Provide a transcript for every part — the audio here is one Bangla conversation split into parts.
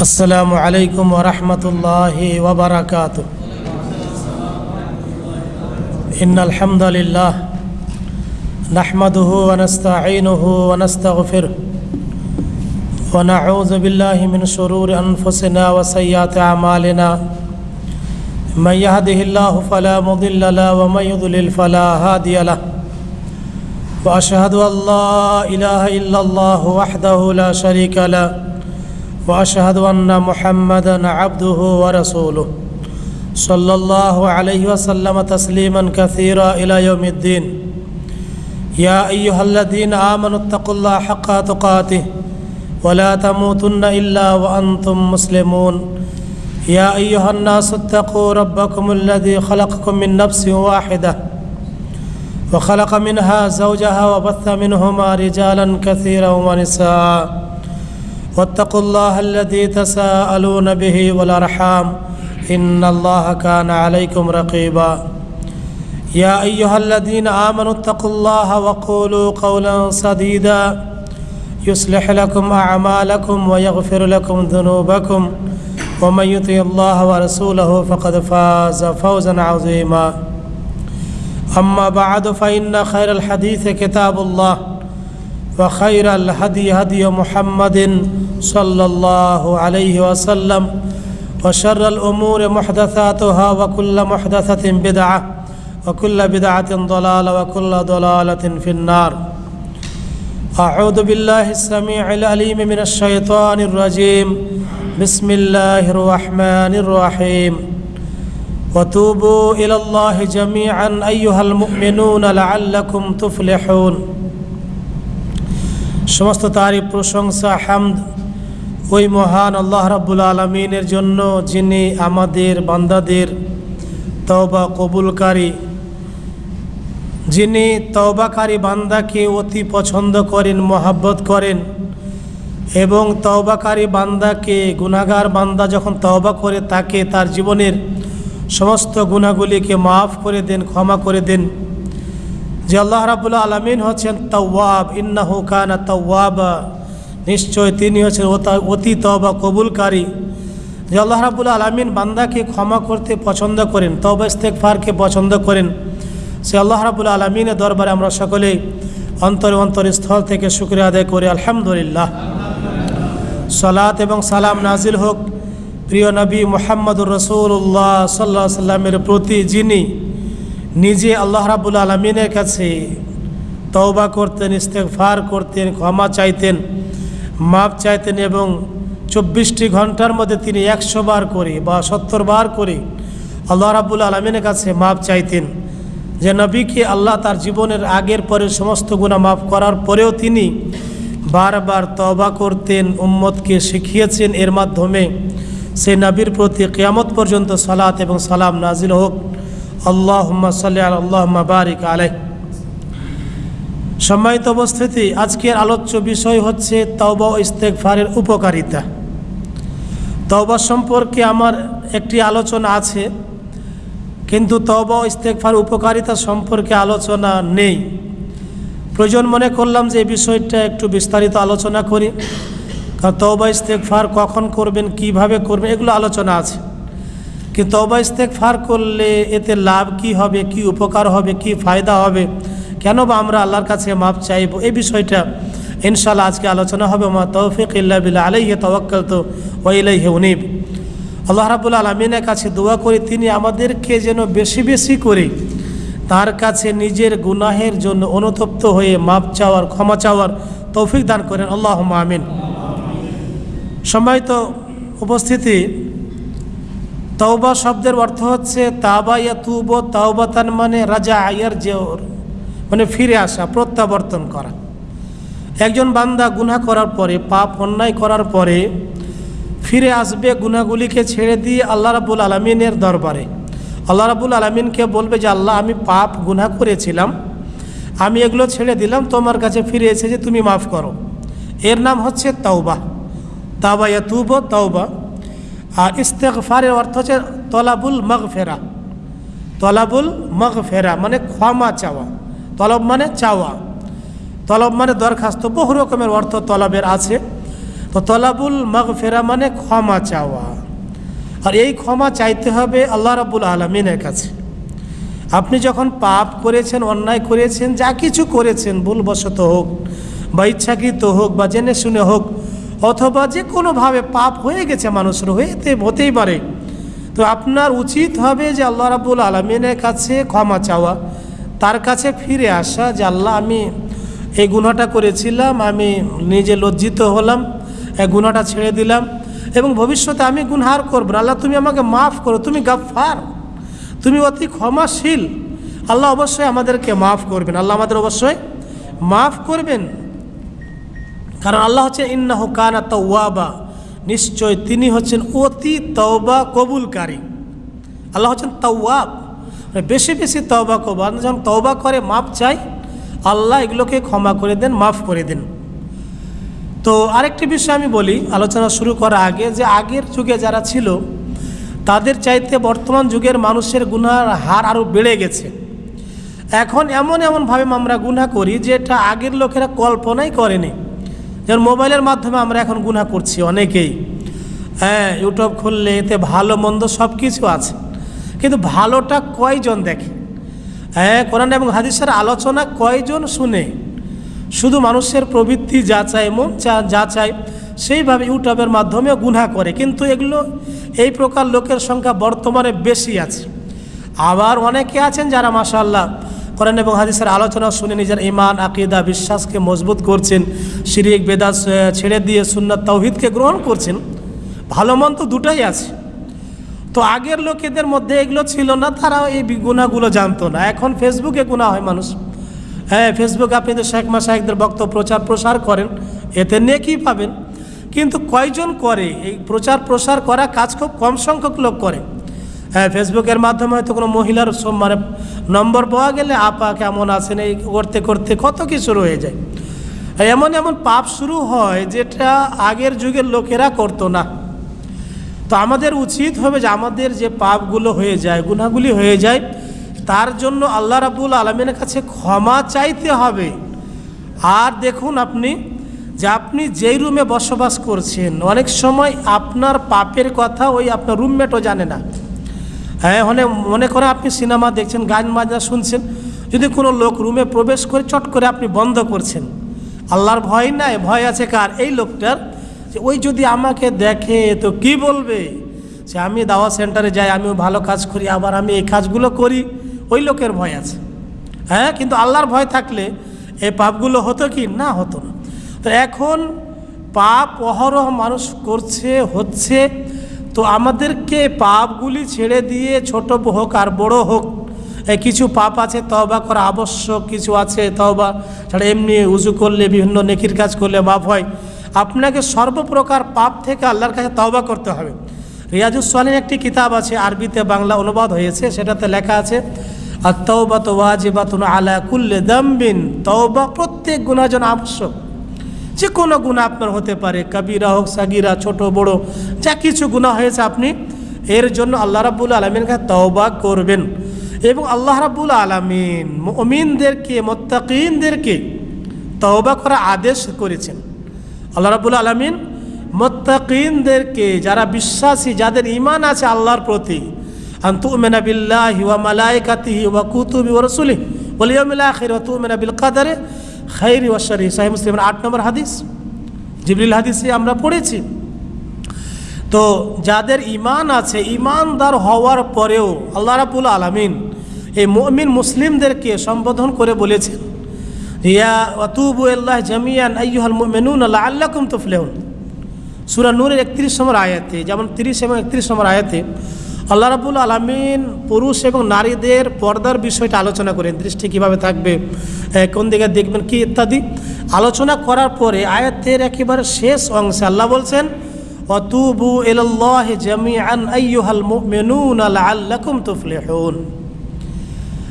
السلام عليكم ورحمة الله وبركاته إن الحمد لله نحمده ونستعينه ونستغفره ونعوذ بالله من شرور أنفسنا وسيئات أعمالنا من يهده الله فلا مضل له ومن يضلل فلا هادي له۔ واشهد ان لا اله الا الله وحده لا شريك له۔ وأشهد أن محمدا عبده ورسوله. صلى الله عليه وسلم تسليما كثيرا إلى يوم الدين. يا أيها الذين آمنوا اتقوا الله حق تقاته ولا تموتن إلا وأنتم مسلمون. يا أيها الناس اتقوا ربكم الذي خلقكم من نفس واحدة وخلق منها زوجها وبث منهما رجالا كثيرا ونساء. واتقوا الله الذي تساءلون به والأرحام إن الله كان عليكم رقيبا. يا أيها الذين آمنوا اتقوا الله وقولوا قولا سديدا. يصلح لكم أعمالكم ويغفر لكم ذنوبكم. ومن يطع الله ورسوله فقد فاز فوزا عظيما. أما بعد فإن خير الحديث كتاب الله. وخير الهدي هدي محمد صلى الله عليه وسلم وشر الأمور محدثاتها وكل محدثة بدعة وكل بدعة ضلالة وكل ضلالة في النار. أعوذ بالله السميع العليم من الشيطان الرجيم. بسم الله الرحمن الرحيم. وتوبوا إلى الله جميعا أيها المؤمنون لعلكم تفلحون. সমস্ত তারিফ প্রশংসা, হামদ। ওই মহান আল্লাহ রাব্বুল আলমিনের জন্য যিনি আমাদের বান্দাদের তওবা কবুলকারী, যিনি তওবাকারী বান্দাকে অতি পছন্দ করেন, মহাব্বত করেন এবং তওবাকারী বান্দাকে গুনাগার বান্দা যখন তওবা করে তাকে তার জীবনের সমস্ত গুণাগুলিকে মাফ করে দেন, ক্ষমা করে দেন। যে আল্লাহ রাবুল্লাহ আলমিন হচ্ছেন তওয়াব, ইন্নাহু কানা তওয়াবা। নিশ্চয় তিনি হচ্ছেন অতি তবা কবুলকারী। যে আল্লাহ রাবুল্লাহ আলমিন বান্দাকে ক্ষমা করতে পছন্দ করেন তবা ইস্তেকফারকে পছন্দ করেন। সে আল্লাহ রাবুল্লাহ আলমিনের দরবারে আমরা সকলেই অন্তর অন্তরস্থল থেকে শুক্রিয়া আদায় করি। আলহামদুলিল্লাহ। সালাত এবং সালাম নাজিল হোক প্রিয় নবী মোহাম্মদুর রসুল্লাহ সাল্লাহ সাল্লামের প্রতি যিনি নিজে আল্লাহ রাবুল আলমিনের কাছে তওবা করতেন ইস্তেকফার করতেন, ক্ষমা চাইতেন মাপ চাইতেন এবং চব্বিশটি ঘণ্টার মধ্যে তিনি একশো বার করে বা সত্তর বার করে আল্লাহ রাবুল আলমিনের কাছে মাপ চাইতেন। যে নবীকে আল্লাহ তার জীবনের আগের পরে সমস্ত গুণা মাফ করার পরেও তিনি বারবার তবা করতেন, উম্মতকে শিখিয়েছেন। এর মাধ্যমে সেই নবীর প্রতি কেয়ামত পর্যন্ত সালাত এবং সালাম নাজিল হোক। আল্লাহ সাল্লি আল্লাহ বারিক আলাই সম্মানিত অবস্থিতি আজকের আলোচ্য বিষয় হচ্ছে তওবা ইস্তেকফারের উপকারিতা। তওবা সম্পর্কে আমার একটি আলোচনা আছে, কিন্তু তওবা ইস্তেকফার উপকারিতা সম্পর্কে আলোচনা নেই। প্রয়োজন মনে করলাম যে এই বিষয়টা একটু বিস্তারিত আলোচনা করি, কারণ তওবা ইস্তেকফার কখন করবেন, কীভাবে করবেন, এগুলো আলোচনা আছে। কিন্তু তওবা ইস্তেকফার করলে এতে লাভ কি হবে কি উপকার হবে কি ফায়দা হবে কেন বা আমরা আল্লাহর কাছে মাপ চাইব? এই বিষয়টা ইনশাল্লাহ আজকে আলোচনা হবে। মা তৌফিক ইল্লা বিল্লাহ। আলাইহি তাওয়াক্কাল তো ওয়াইলাইহি উনিব। আল্লাহ রাবুল আলমিনের কাছে দোয়া করি, তিনি আমাদেরকে যেন বেশি বেশি করে তার কাছে নিজের গুনাহের জন্য অনুতপ্ত হয়ে মাপ চাওয়ার, ক্ষমা চাওয়ার তৌফিক দান করেন। আল্লাহ আমিন। সম্মানিত উপস্থিতি তওবা শব্দের অর্থ হচ্ছে তাবা তুব তাওবাতান মানে রাজা আয়ার জেওর মানে ফিরে আসা, প্রত্যাবর্তন করা। একজন বান্দা গুনা করার পরে, পাপ অন্যায় করার পরে ফিরে আসবে গুনাগুলিকে ছেড়ে দিয়ে আল্লাহ রাবুল আলমিনের দরবারে। আল্লাহ রাবুল আলমিনকে বলবে যে, আল্লাহ, আমি পাপ গুনা করেছিলাম। আমি এগুলো ছেড়ে দিলাম, তোমার কাছে ফিরে এসে যে তুমি মাফ করো। এর নাম হচ্ছে তাওবা। তাওবা তুব তাওবা আর ইস্তেকফারের অর্থ হচ্ছে তলাবুল মগফেরা। তলাবুল মগফেরা মানে ক্ষমা চাওয়া। তলব মানে চাওয়া। তলব মানে দরখাস্ত। বহু রকমের অর্থ তলবের আছে। তো তলাবুল মগ ফেরা মানে ক্ষমা চাওয়া। আর এই ক্ষমা চাইতে হবে আল্লাহ রাবুল আলমিনের কাছে। আপনি যখন পাপ করেছেন, অন্যায় করেছেন, যা কিছু করেছেন, ভুলবশত হোক বা ইচ্ছাকৃত হোক বা জেনে শুনে হোক অথবা যে কোনোভাবে পাপ হয়ে গেছে মানুষের হয়েতে হতেই পারে। তো আপনার উচিত হবে যে আল্লাহ রাবুল আলমিনের কাছে ক্ষমা চাওয়া, তার কাছে ফিরে আসা, যে আল্লাহ, আমি এই গুণাটা করেছিলাম, আমি নিজে লজ্জিত হলাম, এই গুণাটা ছেড়ে দিলাম এবং ভবিষ্যতে আমি গুনহার করব। আল্লাহ, তুমি আমাকে মাফ করো, তুমি গাফার তুমি অতি ক্ষমাশীল। আল্লাহ অবশ্যই আমাদেরকে মাফ করবেন। আল্লাহ আমাদের অবশ্যই মাফ করবেন। কারণ আল্লাহ হচ্ছে ইন্নাহু কানা তওয়াবা। নিশ্চয় তিনি হচ্ছেন অতি তওবা কবুলকারী। আল্লাহ হচ্ছেন তওয়াব। মানে বেশি বেশি তওবা কবা যখন তওবা করে, মাপ চাই, আল্লাহ এগুলোকে ক্ষমা করে দেন, মাফ করে দেন। তো আরেকটি বিষয় আমি বলি, আলোচনা শুরু করার আগে যে আগের যুগে যারা ছিল, তাদের চাইতে বর্তমান যুগের মানুষের গুনার হার আরও বেড়ে গেছে। এখন এমন এমনভাবে আমরা গুনাহ করি, যেটা আগের লোকেরা কল্পনাই করেনি। যেমন মোবাইলের মাধ্যমে আমরা এখন গুনাহ করছি অনেকেই। হ্যাঁ ইউটিউব খুললে এতে ভালো, মন্দ সব কিছু আছে। কিন্তু ভালোটা কয়জন দেখে? হ্যাঁ কোরআন এবং হাদিসের আলোচনা কয়জন শুনে? শুধু মানুষের প্রবৃত্তি যা চায়, মন চা- যা চায়, সেইভাবে ইউটিউবের মাধ্যমেও গুনাহ করে। কিন্তু এগুলো, এই প্রকার লোকের সংখ্যা বর্তমানে বেশি আছে। আবার অনেকে আছেন যারা মাশাল্লাহ করেন এবং হাদিসের আলোচনা শুনে নিজের ইমান আকিদা, বিশ্বাসকে মজবুত করছেন। শিরিক বেদাস ছেড়ে দিয়ে সুন্নাত তৌহিদকে গ্রহণ করছেন। ভালো মন তো দুটাই আছে। তো আগের লোকেদের মধ্যে এগুলো ছিল না তারা এই গুনাহগুলো জানতো না। এখন ফেসবুকে গুণা হয় মানুষ। হ্যাঁ ফেসবুকে আপনি তো শেখ মাসাহেকদের বক্তব্য, প্রচার, প্রসার করেন। এতে নেকি পাবেন। কিন্তু কয়জন করে? এই প্রচার, প্রসার করা কাজ খুব কম সংখ্যক লোক করে। হ্যাঁ ফেসবুকের মাধ্যমে হয়তো কোনো মহিলার মানে নম্বর পাওয়া গেলে আপা, কেমন আছেন, এই করতে করতে কত কিছু রয়ে যায়। এমন এমন পাপ শুরু হয় যেটা আগের যুগের লোকেরা করতো না। তো আমাদের উচিত হবে যে আমাদের যে পাপগুলো হয়ে যায়, গুনাহগুলি হয়ে যায়, তার জন্য আল্লাহ রাবুল আলমিনের কাছে ক্ষমা চাইতে হবে। আর দেখুন আপনি, যে আপনি যেই রুমে বসবাস করছেন, অনেক সময় আপনার পাপের কথা ওই আপনার রুমমেটও জানে না। হ্যাঁ মানে মনে করে আপনি সিনেমা দেখছেন, গান বাজনা শুনছেন, যদি কোনো লোক রুমে প্রবেশ করে চট করে আপনি বন্ধ করছেন, আল্লাহর ভয় নাই, ভয় আছে কার? এই লোকটার যে ওই যদি আমাকে দেখে তো কি বলবে? যে আমি দাওয়া সেন্টারে যাই, আমিও ভালো কাজ করি, আবার আমি এই কাজগুলো করি, ওই লোকের ভয় আছে। হ্যাঁ কিন্তু আল্লাহর ভয় থাকলে এই পাপগুলো হতো কি? না, হতো না। তো এখন পাপ অহরহ মানুষ করছে, হচ্ছে তো আমাদেরকে পাপগুলি ছেড়ে দিয়ে ছোট হোক আর বড় হোক কিছু পাপ আছে, তওবা করা আবশ্যক, কিছু আছে, তওবা ছাড়া এমনি উজু করলে, বিভিন্ন নেকির কাজ করলে মাপ হয়। আপনাকে সর্বপ্রকার পাপ থেকে আল্লাহর কাছে তওবা করতে হবে। রিয়াজুসলিন একটি কিতাব আছে, আরবিতে বাংলা অনুবাদ হয়েছে, সেটাতে লেখা আছে আর তওবা তো ওয়াজিবাতুন আলা কুল্লে দাম্বিন তওবা প্রত্যেক গুণার জন্য আবশ্যক। যে কোনো গুণা আপনার হতে পারে, কাবিরা হোক, সাগিরা, ছোট, বড়, যা কিছু গুণা হয়েছে আপনি, এর জন্য আল্লাহ রাবুল আলমিন কাছে তওবা করবেন। এবং আল্লাহ রাবুল আলমিন মমিনদেরকে, মোত্তাকিনদেরকে তওবা করা আদেশ করেছেন। আল্লাহ রাবুল আলমিন মোত্তাকিনদেরকে, যারা বিশ্বাসী, যাদের ইমান আছে আল্লাহর প্রতি আন্তুমেনা বিল্লাহি ওয়া মালাইকাতিহি ওয়া কুতুবি ওয়া রাসূলি ওয়াল ইয়াউমিল আখির ওয়া তুমিনা বিল কাদারে খাইরি ওয়া শাররি সহিহ মুসলিমের আট নম্বর হাদিস। জিবরিল হাদিসে আমরা পড়েছি। তো যাদের ইমান আছে ইমানদার হওয়ার পরেও আল্লাহ রাবুল আলমিন এই মমিন মুসলিমদেরকে সম্বোধন করে বলেছেন, ইয়া অতুবু আল্লাহ জামিয়ান আইয়ুহাল মুমিনুন আল্লাহ আল্লাকুম তুফলেহুন। সুরা নূরের একত্রিশ নম্বর আয়াতে, যেমন তিরিশ এবং একত্রিশ নম্বর আয়াতে আল্লাহ রাবুল আলমিন পুরুষ এবং নারীদের পর্দার বিষয়টা আলোচনা করেন। দৃষ্টি কীভাবে থাকবে? কোন দিকে দেখবেন কি ইত্যাদি? আলোচনা করার পরে আয়াতের একেবারে শেষ অংশে আল্লাহ বলছেন, অতুবু এলাল্লাহ জামিআন আইয়ুহাল মুমিনুন লাআল্লাকুম তুফলিহুন।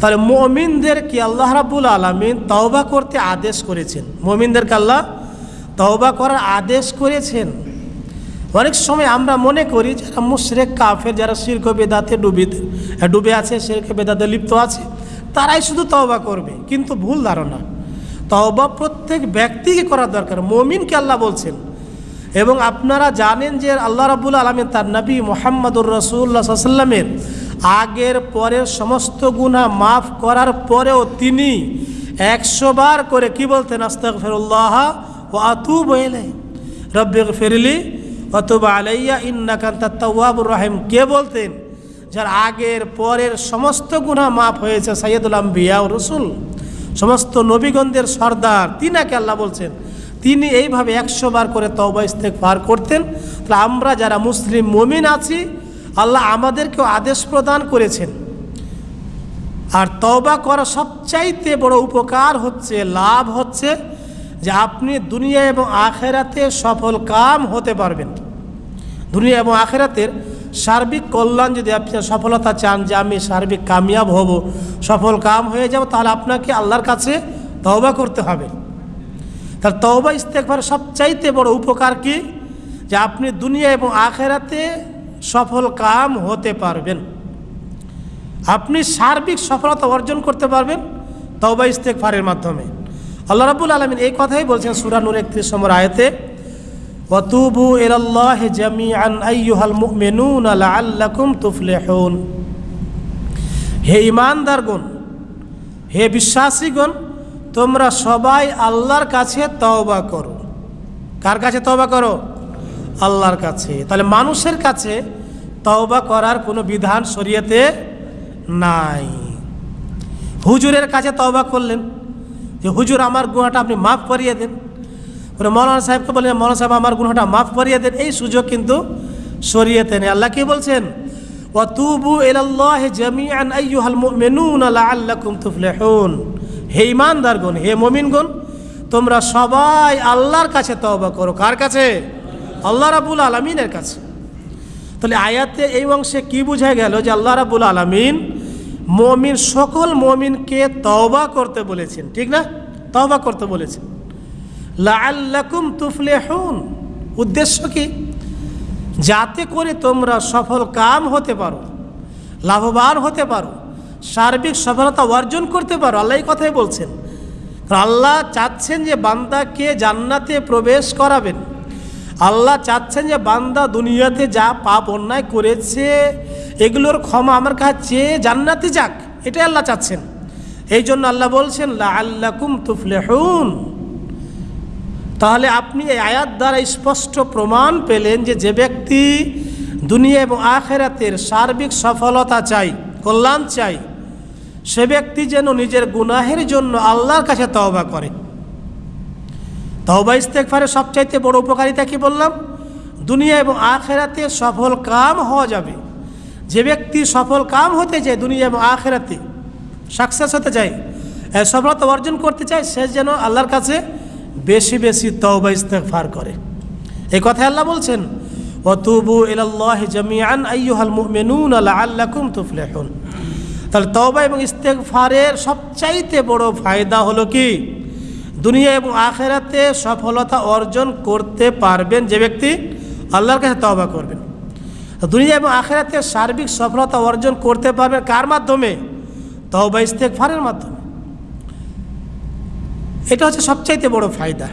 তাহলে মমিনদেরকে আল্লাহ রাবুল আলমিন তওবা করতে আদেশ করেছেন? মমিনদেরকে আল্লাহ তওবা করার আদেশ করেছেন? অনেক সময় আমরা মনে করি, যারা মুশরেক, কাফের, যারা শির্ক বেদাতে ডুবি ডুবে আছে, শির্ক বেদাতে লিপ্ত আছে তারাই শুধু তওবা করবে, কিন্তু ভুল ধারণা। তওবা প্রত্যেক ব্যক্তিকে করা দরকার। মমিনকে আল্লাহ বলছেন, এবং আপনারা জানেন যে আল্লাহ রাবুল আলমিন তার নবী মোহাম্মদুর রসুল্লা সাল্লামের আগের পরের সমস্ত গুণা মাফ করার পরেও তিনি একশো বার করে কি বলতেন? আস্তাক ফেরুল্লাহ ও আতু বইলে রব্বিক ফেরলি অতুবা আলাইয়া ইন্নাকান্তা তওয়াবুর রাহিম। কে বলতেন? যার আগের পরের সমস্ত গুণা মাফ হয়েছে সৈয়দুল আম্বিয়া রসুল। সমস্ত নবীগণদের সর্দার, তিনাকে আল্লাহ বলছেন, তিনি এইভাবে একশো বার করে তওবা ইস্তেক পার করতেন। তাহলে আমরা যারা মুসলিম মমিন আছি, আল্লাহ আমাদেরকেও আদেশ প্রদান করেছেন। আর তওবা করা সবচাইতে বড় উপকার হচ্ছে, লাভ হচ্ছে যে আপনি দুনিয়া এবং আখেরাতে সফল কাম হতে পারবেন। দুনিয়া এবং আখেরাতের সার্বিক কল্যাণ যদি আপনি সফলতা চান যে আমি সার্বিক কামিয়াব হব, সফল কাম হয়ে যাব, তাহলে আপনাকে আল্লাহর কাছে তওবা করতে হবে। তার তওবা ইস্তেকবার সবচাইতে বড় উপকার কি? যে আপনি দুনিয়া এবং আখেরাতে সফল কাম হতে পারবেন। আপনি সার্বিক সফলতা অর্জন করতে পারবেন তওবা ইস্তেকফারের মাধ্যমে। আল্লাহ রাবুল আলমিন এই কথাই বলছেন সুরা নূর একত্রিশ নম্বর আয়তে ওয়াতুবু ইলাল্লাহ জামিআন আইয়ুহাল মুমিনুন লাআল্লাকুম তুফলিহুন। হে ঈমানদারগণ, হে বিশ্বাসীগণ, তোমরা সবাই আল্লাহর কাছে তওবা করো। কার কাছে তওবা করো? আল্লাহর কাছে। তাহলে মানুষের কাছে তওবা করার কোনো বিধান শরীয়তে নাই। হুজুরের কাছে তওবা করলেন যে, হুজুর, আমার গুণাটা আপনি মাফ করিয়ে দেন। পরে মৌলানা সাহেবকে বললেন মৌলানা সাহেব, আমার গুণাটা মাফ করিয়ে দেন। এই সুযোগ কিন্তু শরীয়তে নেই। আল্লাহ কি বলছেন? ওয়াতুবু ইলাল্লাহি জামিআন আইয়ুহাল মুমিনুনা লাআল্লাকুম তুফলিহুন। হে ঈমানদারগণ হে মুমিনগণ, তোমরা সবাই আল্লাহর কাছে তওবা করো। কার কাছে? আল্লাহ রাব্বুল আলামিনের কাছে। তাহলে আয়াতে এই অংশে কি বোঝা গেল যে আল্লাহ রাব্বুল আলামিন মমিন, সকল মমিনকে তওবা করতে বলেছেন, ঠিক না? তওবা করতে বলেছেন। লাআল্লাকুম তুফলিহুন। উদ্দেশ্য কি? যাতে করে তোমরা সফল কাম হতে পারো, লাভবান হতে পারো, সার্বিক সফলতা অর্জন করতে পারো। আল্লাহ এই কথাই বলছেন। আল্লাহ চাচ্ছেন যে বান্দাকে জান্নাতে প্রবেশ করাবেন। আল্লাহ চাচ্ছেন যে বান্দা দুনিয়াতে যা পাপ অন্যায় করেছে, এগুলোর ক্ষমা আমার কাছে জান্নাতে যাক। এটাই আল্লাহ চাচ্ছেন। এই জন্য আল্লাহ বলছেন লা আল্লাকুম তুফলেহুন। তাহলে আপনি এই আয়াত দ্বারা স্পষ্ট প্রমাণ পেলেন যে যে ব্যক্তি দুনিয়া এবং আখেরাতের সার্বিক সফলতা চাই, কল্যাণ চাই, সে ব্যক্তি যেন নিজের গুনাহের জন্য আল্লাহর কাছে তওবা করে। তওবা ইস্তেকফারের সবচাইতে বড় উপকারিতা কি বললাম? দুনিয়া এবং আখেরাতে সফল কাম হওয়া যাবে। যে ব্যক্তি সফল কাম হতে চায়, দুনিয়া এবং আখেরাতে সাকসেস হতে চায় সফলতা অর্জন করতে চায়, সে যেন আল্লাহর কাছে বেশি বেশি তওবা ইস্তেগফার করে। এই কথা আল্লাহ বলছেন, ওয়াতুবু ইলাল্লাহি জামিআন আইয়ুহাল মুমিনুনা লাআল্লাকুম তুফলিহুন। তাহলে তওবা এবং ইস্তেগফারের সবচাইতে বড় ফায়দা হলো কি? দুনিয়া এবং আখেরাতে সফলতা অর্জন করতে পারবেন যে ব্যক্তি আল্লাহর কাছে তওবা করবেন। দুনিয়া এবং আখেরাতে সার্বিক সফলতা অর্জন করতে পারবেন কার মাধ্যমে? তওবা ইস্তেগফারের মাধ্যমে। এটা হচ্ছে সবচাইতে বড় ফায়দা।